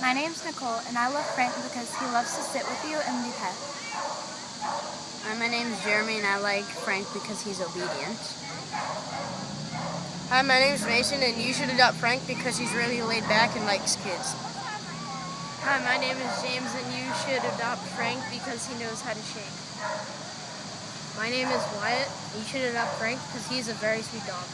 My name's Nicole, and I love Frank because he loves to sit with you and be pet. Hi, uh, my name's Jeremy, and I like Frank because he's obedient. Hi, my name's Mason, and you should adopt Frank because he's really laid back and likes kids. Hi, my name is James, and you should adopt Frank because he knows how to shake. My name is Wyatt. You should adopt Frank because he's a very sweet dog.